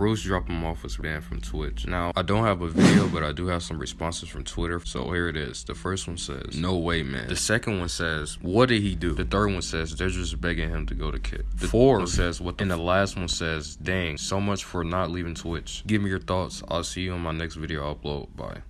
BruceDropEmOff was banned from Twitch. Now, I don't have a video, but I do have some responses from Twitter. So here it is. The first one says, no way, man. The second one says, what did he do? The third one says, they're just begging him to go to Kick. The fourth says, what the And the last one says, dang, so much for not leaving Twitch. Give me your thoughts. I'll see you on my next video upload. Bye.